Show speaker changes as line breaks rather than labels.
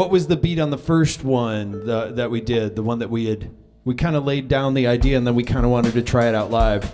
what was the beat on the first one the, that we did? The one that we had we kind of laid down the idea and then we kind of wanted to try it out live.